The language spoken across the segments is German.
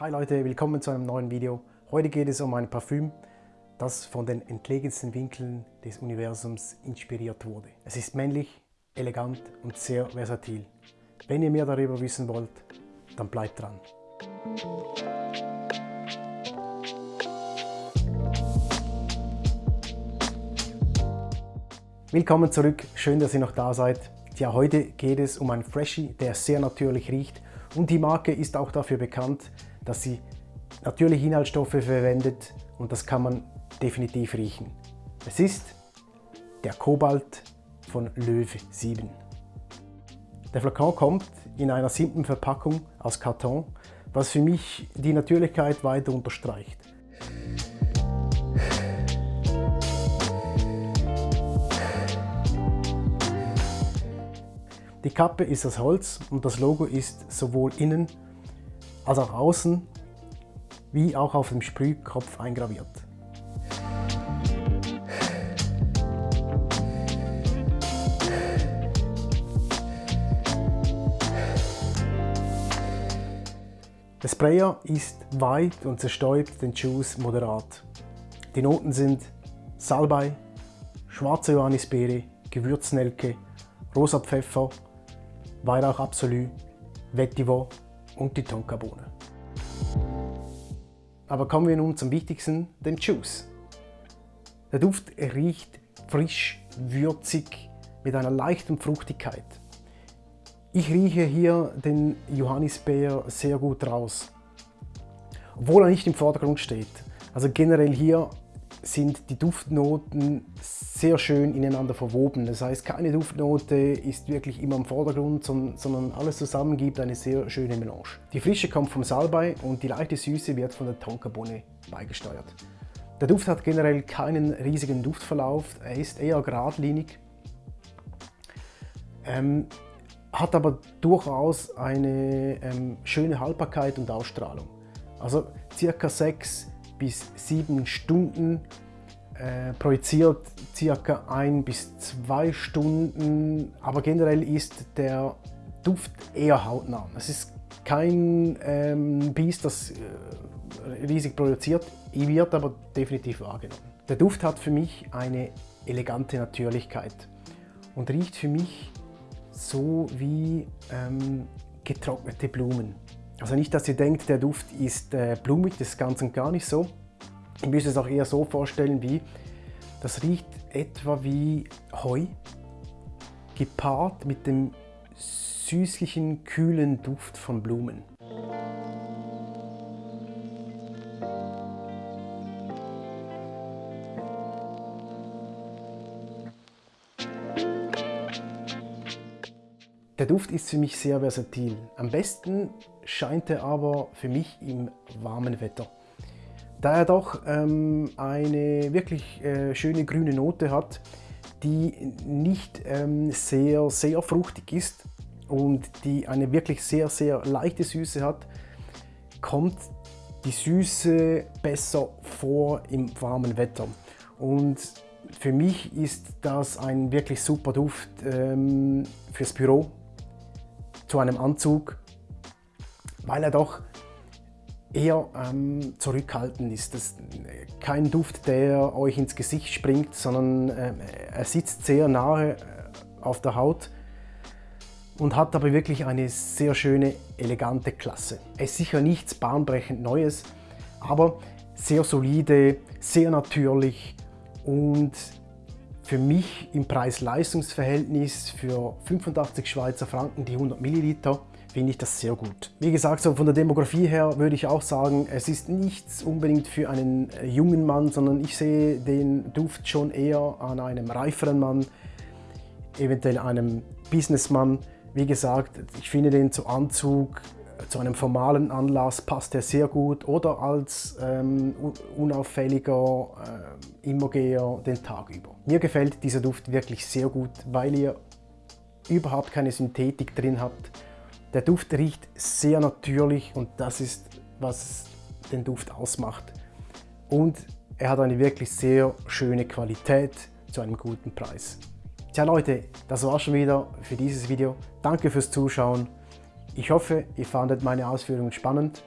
Hi Leute, willkommen zu einem neuen Video. Heute geht es um ein Parfüm, das von den entlegensten Winkeln des Universums inspiriert wurde. Es ist männlich, elegant und sehr versatil. Wenn ihr mehr darüber wissen wollt, dann bleibt dran. Willkommen zurück, schön, dass ihr noch da seid. Ja, heute geht es um einen Freshie, der sehr natürlich riecht und die Marke ist auch dafür bekannt, dass sie natürliche Inhaltsstoffe verwendet und das kann man definitiv riechen. Es ist der Kobalt von Löwe 7. Der Flakon kommt in einer simplen Verpackung aus Karton, was für mich die Natürlichkeit weiter unterstreicht. Die Kappe ist aus Holz und das Logo ist sowohl innen als auch außen wie auch auf dem Sprühkopf eingraviert. Der Sprayer ist weit und zerstäubt den Juice moderat. Die Noten sind Salbei, schwarze Johannisbeere, Gewürznelke, rosa Pfeffer, Weihrauch Absolu, Vetiver und die Tonkabohne. Aber kommen wir nun zum Wichtigsten, dem Juice. Der Duft riecht frisch, würzig, mit einer leichten Fruchtigkeit. Ich rieche hier den Johannisbeer sehr gut raus, obwohl er nicht im Vordergrund steht. Also generell hier sind die Duftnoten sehr schön ineinander verwoben. Das heißt, keine Duftnote ist wirklich immer im Vordergrund, sondern alles zusammen gibt eine sehr schöne Melange. Die Frische kommt vom Salbei und die leichte Süße wird von der Tonkabohne beigesteuert. Der Duft hat generell keinen riesigen Duftverlauf, er ist eher geradlinig, ähm, hat aber durchaus eine ähm, schöne Haltbarkeit und Ausstrahlung. Also circa 6 bis 7 Stunden, äh, projiziert circa 1 bis 2 Stunden, aber generell ist der Duft eher hautnah. Es ist kein ähm, Biest, das äh, riesig produziert, wird aber definitiv wahrgenommen. Der Duft hat für mich eine elegante Natürlichkeit und riecht für mich so wie ähm, getrocknete Blumen. Also nicht, dass ihr denkt, der Duft ist äh, blumig, das ist ganz und gar nicht so. Ihr müsst es auch eher so vorstellen wie, das riecht etwa wie Heu, gepaart mit dem süßlichen, kühlen Duft von Blumen. Der Duft ist für mich sehr versatil. Am besten scheint er aber für mich im warmen Wetter. Da er doch ähm, eine wirklich äh, schöne grüne Note hat, die nicht ähm, sehr, sehr fruchtig ist und die eine wirklich sehr, sehr leichte Süße hat, kommt die Süße besser vor im warmen Wetter. Und für mich ist das ein wirklich super Duft ähm, fürs Büro, zu einem Anzug, weil er doch eher ähm, zurückhaltend ist. Das ist kein Duft, der euch ins Gesicht springt, sondern äh, er sitzt sehr nahe äh, auf der Haut und hat aber wirklich eine sehr schöne, elegante Klasse. Er ist sicher nichts bahnbrechend Neues, aber sehr solide, sehr natürlich und für mich im Preis-Leistungs-Verhältnis für 85 Schweizer Franken die 100 Milliliter finde ich das sehr gut. Wie gesagt, so von der Demografie her würde ich auch sagen, es ist nichts unbedingt für einen äh, jungen Mann, sondern ich sehe den Duft schon eher an einem reiferen Mann, eventuell einem Businessmann. Wie gesagt, ich finde den zu Anzug, zu einem formalen Anlass passt er sehr gut oder als ähm, unauffälliger äh, Immogeher den Tag über. Mir gefällt dieser Duft wirklich sehr gut, weil ihr überhaupt keine Synthetik drin habt. Der Duft riecht sehr natürlich und das ist, was den Duft ausmacht. Und er hat eine wirklich sehr schöne Qualität zu einem guten Preis. Tja Leute, das war schon wieder für dieses Video. Danke fürs Zuschauen. Ich hoffe, ihr fandet meine Ausführungen spannend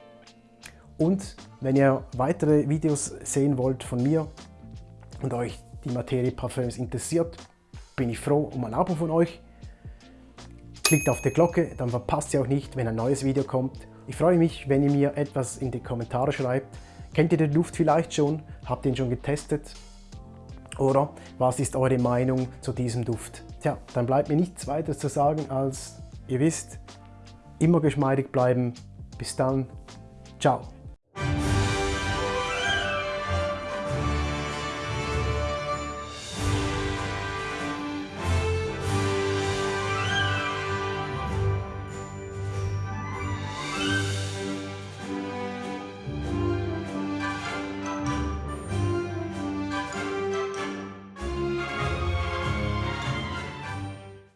Und wenn ihr weitere Videos sehen wollt von mir und euch die Materie Parfüms interessiert, bin ich froh um ein Abo von euch. Klickt auf die Glocke, dann verpasst ihr auch nicht, wenn ein neues Video kommt. Ich freue mich, wenn ihr mir etwas in die Kommentare schreibt. Kennt ihr den Duft vielleicht schon? Habt ihr ihn schon getestet? Oder was ist eure Meinung zu diesem Duft? Tja, dann bleibt mir nichts weiter zu sagen als, ihr wisst, immer geschmeidig bleiben. Bis dann, ciao.